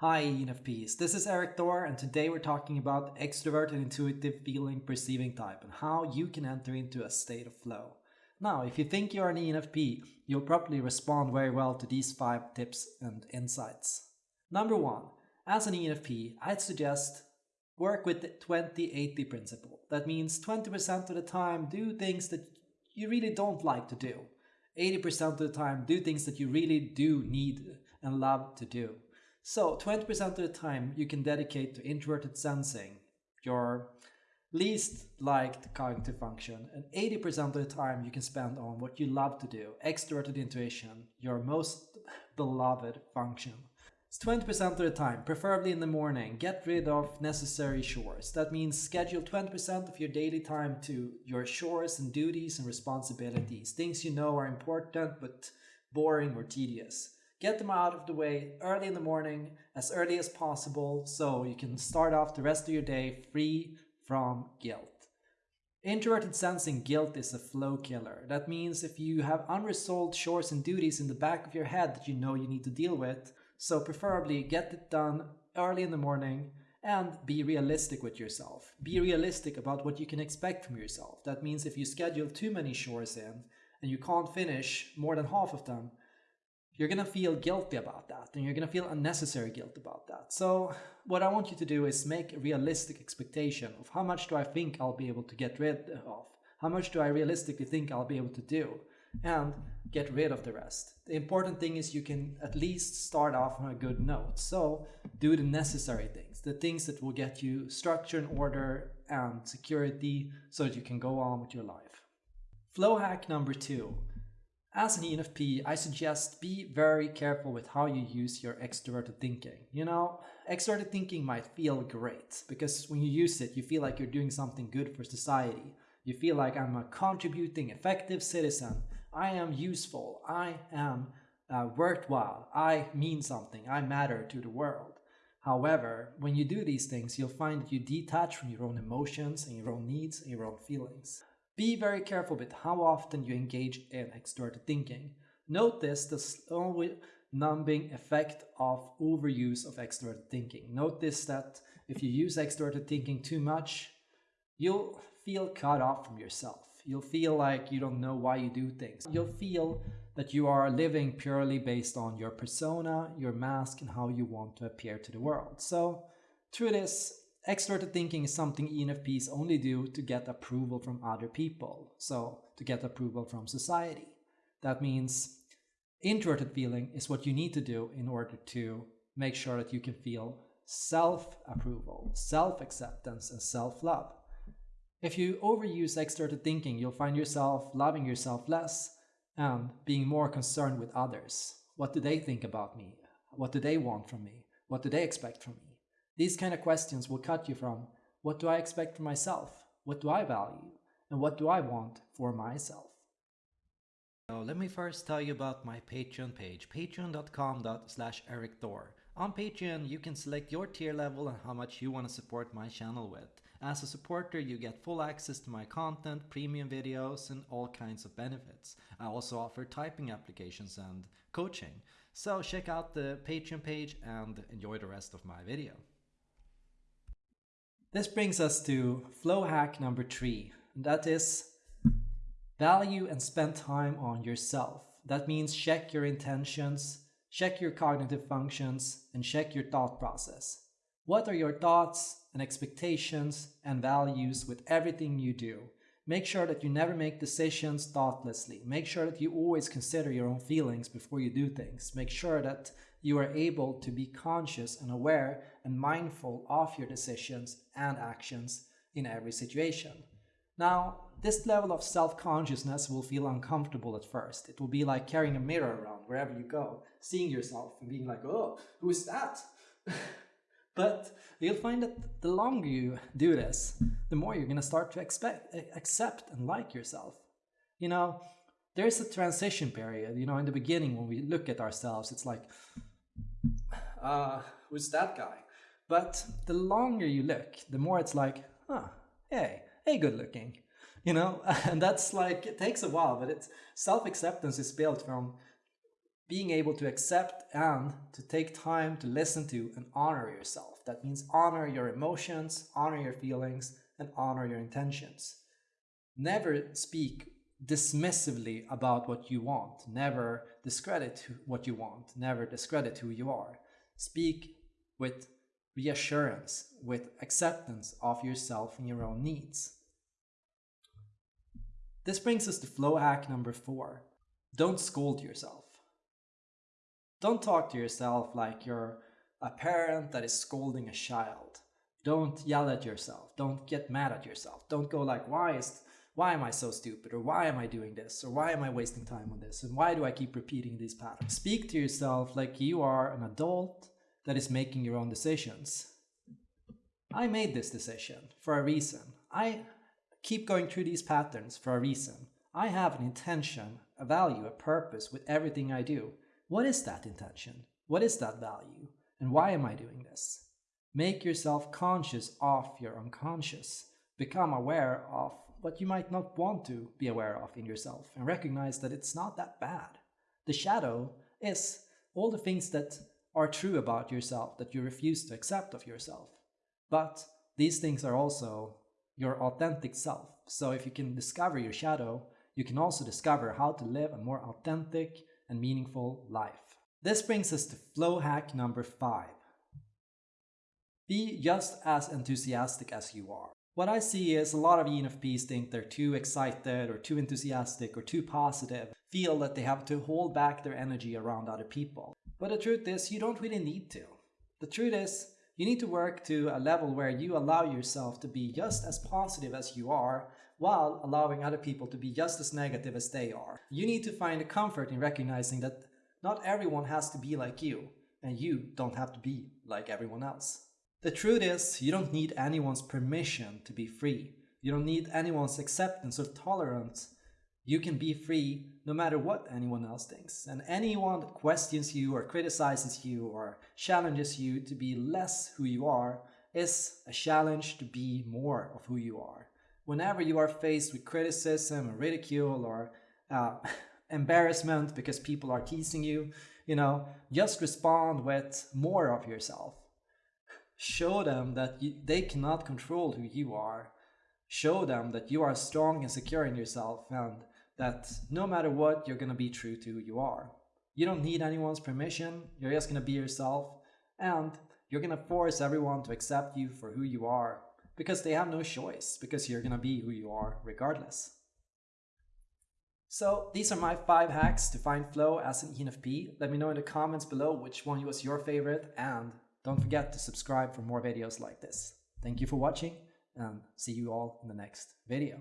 Hi ENFPs, this is Erik Thor and today we're talking about extrovert and intuitive feeling perceiving type and how you can enter into a state of flow. Now, if you think you're an ENFP, you'll probably respond very well to these 5 tips and insights. Number 1. As an ENFP, I'd suggest work with the 20-80 principle. That means 20% of the time do things that you really don't like to do. 80% of the time do things that you really do need and love to do. So 20% of the time you can dedicate to introverted sensing, your least liked cognitive function, and 80% of the time you can spend on what you love to do, extroverted intuition, your most beloved function. It's 20% of the time, preferably in the morning, get rid of necessary chores. That means schedule 20% of your daily time to your chores and duties and responsibilities, things you know are important but boring or tedious. Get them out of the way early in the morning, as early as possible, so you can start off the rest of your day free from guilt. Introverted sensing guilt is a flow killer. That means if you have unresolved chores and duties in the back of your head that you know you need to deal with, so preferably get it done early in the morning and be realistic with yourself. Be realistic about what you can expect from yourself. That means if you schedule too many chores in and you can't finish more than half of them, you're going to feel guilty about that and you're going to feel unnecessary guilt about that. So what I want you to do is make a realistic expectation of how much do I think I'll be able to get rid of? How much do I realistically think I'll be able to do? And get rid of the rest. The important thing is you can at least start off on a good note. So do the necessary things, the things that will get you structure and order and security so that you can go on with your life. Flow hack number two as an ENFP, I suggest be very careful with how you use your extroverted thinking. You know, extroverted thinking might feel great because when you use it, you feel like you're doing something good for society. You feel like I'm a contributing, effective citizen. I am useful. I am uh, worthwhile. I mean something. I matter to the world. However, when you do these things, you'll find that you detach from your own emotions and your own needs and your own feelings. Be very careful with how often you engage in extroverted thinking. Notice the slowly numbing effect of overuse of extroverted thinking. Notice that if you use extroverted thinking too much, you'll feel cut off from yourself. You'll feel like you don't know why you do things. You'll feel that you are living purely based on your persona, your mask, and how you want to appear to the world. So through this, Extroverted thinking is something ENFPs only do to get approval from other people, so to get approval from society. That means introverted feeling is what you need to do in order to make sure that you can feel self-approval, self-acceptance, and self-love. If you overuse extroverted thinking, you'll find yourself loving yourself less and being more concerned with others. What do they think about me? What do they want from me? What do they expect from me? These kind of questions will cut you from what do I expect from myself? What do I value? And what do I want for myself? So let me first tell you about my Patreon page, patreon.com slash Erik Thor. On Patreon, you can select your tier level and how much you want to support my channel with. As a supporter, you get full access to my content, premium videos, and all kinds of benefits. I also offer typing applications and coaching. So check out the Patreon page and enjoy the rest of my video. This brings us to flow hack number three. And that is value and spend time on yourself. That means check your intentions, check your cognitive functions, and check your thought process. What are your thoughts and expectations and values with everything you do? Make sure that you never make decisions thoughtlessly. Make sure that you always consider your own feelings before you do things. Make sure that you are able to be conscious and aware and mindful of your decisions and actions in every situation. Now, this level of self-consciousness will feel uncomfortable at first. It will be like carrying a mirror around wherever you go, seeing yourself and being like, oh, who is that? but you'll find that the longer you do this, the more you're going to start to expect, accept and like yourself. You know, there's a transition period, you know, in the beginning when we look at ourselves, it's like, uh, who's that guy? But the longer you look, the more it's like, huh, hey, hey, good looking. You know, and that's like, it takes a while, but it's self-acceptance is built from being able to accept and to take time to listen to and honor yourself. That means honor your emotions, honor your feelings, and honor your intentions. Never speak dismissively about what you want. Never discredit what you want. Never discredit who you are. Speak with reassurance, with acceptance of yourself and your own needs. This brings us to flow hack number four. Don't scold yourself. Don't talk to yourself like you're a parent that is scolding a child. Don't yell at yourself. Don't get mad at yourself. Don't go like, why is why am I so stupid? Or why am I doing this? Or why am I wasting time on this? And why do I keep repeating these patterns? Speak to yourself like you are an adult that is making your own decisions. I made this decision for a reason. I keep going through these patterns for a reason. I have an intention, a value, a purpose with everything I do. What is that intention? What is that value? And why am I doing this? Make yourself conscious of your unconscious. Become aware of what you might not want to be aware of in yourself and recognize that it's not that bad. The shadow is all the things that are true about yourself that you refuse to accept of yourself. But these things are also your authentic self. So if you can discover your shadow, you can also discover how to live a more authentic and meaningful life. This brings us to flow hack number five. Be just as enthusiastic as you are. What I see is a lot of ENFPs think they're too excited or too enthusiastic or too positive, feel that they have to hold back their energy around other people. But the truth is, you don't really need to. The truth is, you need to work to a level where you allow yourself to be just as positive as you are while allowing other people to be just as negative as they are. You need to find a comfort in recognizing that not everyone has to be like you, and you don't have to be like everyone else. The truth is, you don't need anyone's permission to be free. You don't need anyone's acceptance or tolerance you can be free no matter what anyone else thinks. And anyone that questions you or criticizes you or challenges you to be less who you are is a challenge to be more of who you are. Whenever you are faced with criticism or ridicule or uh, embarrassment because people are teasing you, you know, just respond with more of yourself. Show them that you, they cannot control who you are. Show them that you are strong and secure in yourself and that no matter what, you're going to be true to who you are. You don't need anyone's permission, you're just going to be yourself, and you're going to force everyone to accept you for who you are because they have no choice, because you're going to be who you are regardless. So these are my five hacks to find flow as an ENFP. Let me know in the comments below which one was your favorite and don't forget to subscribe for more videos like this. Thank you for watching and see you all in the next video.